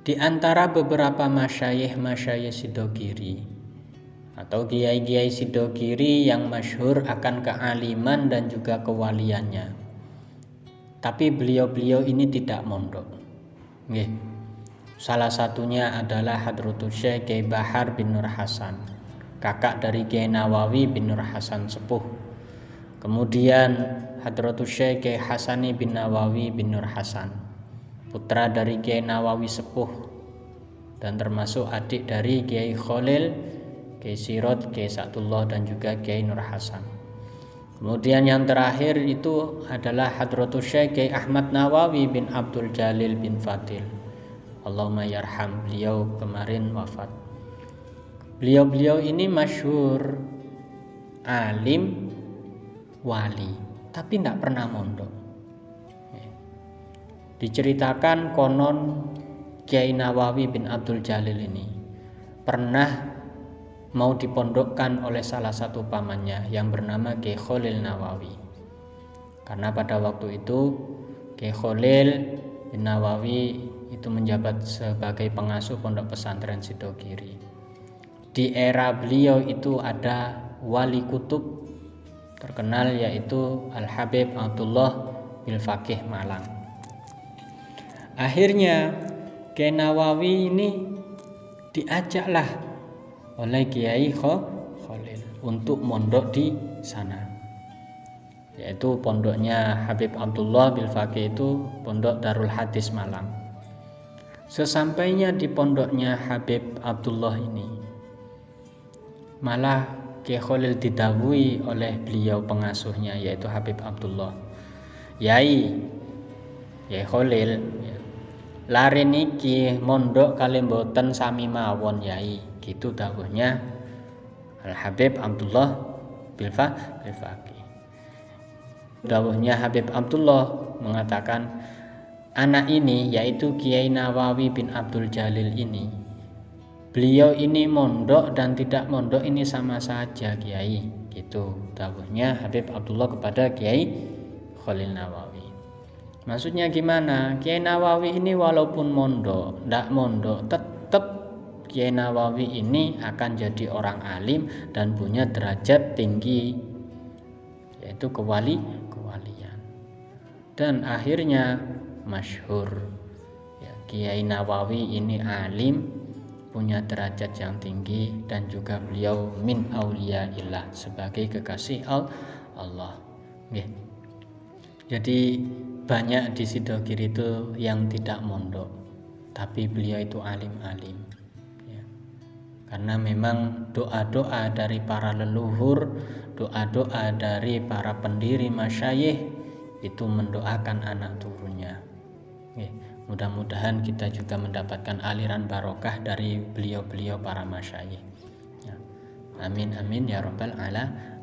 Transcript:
Di antara beberapa masyayikh-masyayikh Sidogiri atau kiai-kiai Sidogiri yang masyhur akan kealiman dan juga kewaliannya. Tapi beliau-beliau ini tidak mondok. Nih, salah satunya adalah Hadratus Syekh Kiai Bahar bin Nur Hasan, kakak dari Kiai Nawawi bin Nur Hasan sepuh. Kemudian Hadratus Syekh Kiai Hasani bin Nawawi bin Nur Hasan putra dari Kiai Nawawi Sepuh dan termasuk adik dari Kiai Khalil, Kiai Sirot, Kiai Sa'dullah dan juga Kiai Nur Hasan. Kemudian yang terakhir itu adalah Hadratus Syekh Kiai Ahmad Nawawi bin Abdul Jalil bin Fadil. Allahumma yarham beliau kemarin wafat. Beliau-beliau ini masyhur alim wali, tapi tidak pernah mondok. Diceritakan konon Kiai Nawawi bin Abdul Jalil ini pernah mau dipondokkan oleh salah satu pamannya yang bernama Kiai Khalil Nawawi. Karena pada waktu itu Kiai Khalil bin Nawawi itu menjabat sebagai pengasuh pondok pesantren Sidogiri. Di era beliau itu ada wali kutub terkenal yaitu Al Habib Abdullah bin Fakih Malang. Akhirnya Kiai ini diajaklah oleh Kiai Khalil untuk mondok di sana. Yaitu pondoknya Habib Abdullah bin Faqih itu pondok Darul Hadis Malang. Sesampainya di pondoknya Habib Abdullah ini malah Kiai Khalil didawui oleh beliau pengasuhnya yaitu Habib Abdullah. Yai, Yai Khalil, lari niki mondok kali mboten sami mawon yai. Gitu dawuhnya Al Habib Abdullah Bilfa Bilfaqi dawuhnya Habib Abdullah mengatakan anak ini yaitu Kiai Nawawi bin Abdul Jalil ini beliau ini mondok dan tidak mondok ini sama saja Kiai. Gitu dawuhnya Habib Abdullah kepada Kiai Khalil Nawawi Maksudnya gimana? Kiai Nawawi ini walaupun mondok, tidak mondok, tetap Kiai Nawawi ini akan jadi orang alim dan punya derajat tinggi yaitu kewali kewalian. Dan akhirnya masyhur ya, Kiai Nawawi ini alim punya derajat yang tinggi dan juga beliau min auliyaillah sebagai kekasih Allah. Jadi banyak di Sidogiri itu yang tidak mondok tapi beliau itu alim-alim ya. karena memang doa-doa dari para leluhur doa-doa dari para pendiri masyayih itu mendoakan anak turunnya ya. mudah-mudahan kita juga mendapatkan aliran barokah dari beliau-beliau para masyayih ya. amin amin ya robbal ala ala